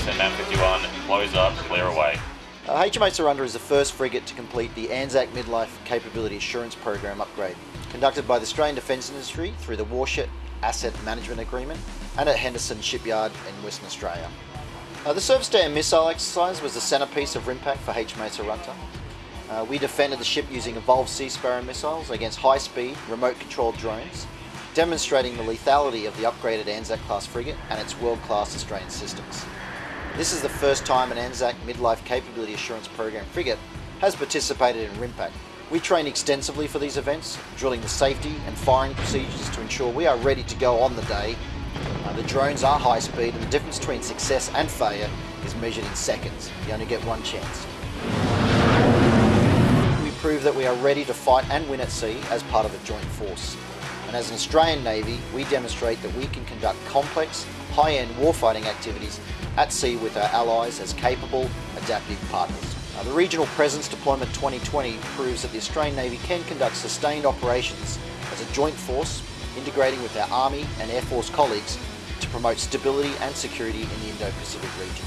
SMM 51 close up, clear away. Uh, HMAS Arunta is the first frigate to complete the ANZAC Midlife Capability Assurance Program upgrade, conducted by the Australian Defence Industry through the Warship Asset Management Agreement and at Henderson Shipyard in Western Australia. Uh, the Surface to Air Missile exercise was the centrepiece of RIMPAC for HMAS Arunta. Uh, we defended the ship using Evolved Sea Sparrow missiles against high-speed, remote-controlled drones, demonstrating the lethality of the upgraded Anzac class frigate and its world-class Australian systems. This is the first time an Anzac Midlife Capability Assurance Program frigate has participated in RIMPAC. We train extensively for these events, drilling the safety and firing procedures to ensure we are ready to go on the day. Uh, the drones are high speed and the difference between success and failure is measured in seconds. You only get one chance We prove that we are ready to fight and win at sea as part of a joint force. And as an Australian Navy, we demonstrate that we can conduct complex, high-end warfighting activities at sea with our allies as capable, adaptive partners. The Regional Presence Deployment 2020 proves that the Australian Navy can conduct sustained operations as a joint force, integrating with our Army and Air Force colleagues to promote stability and security in the Indo-Pacific region.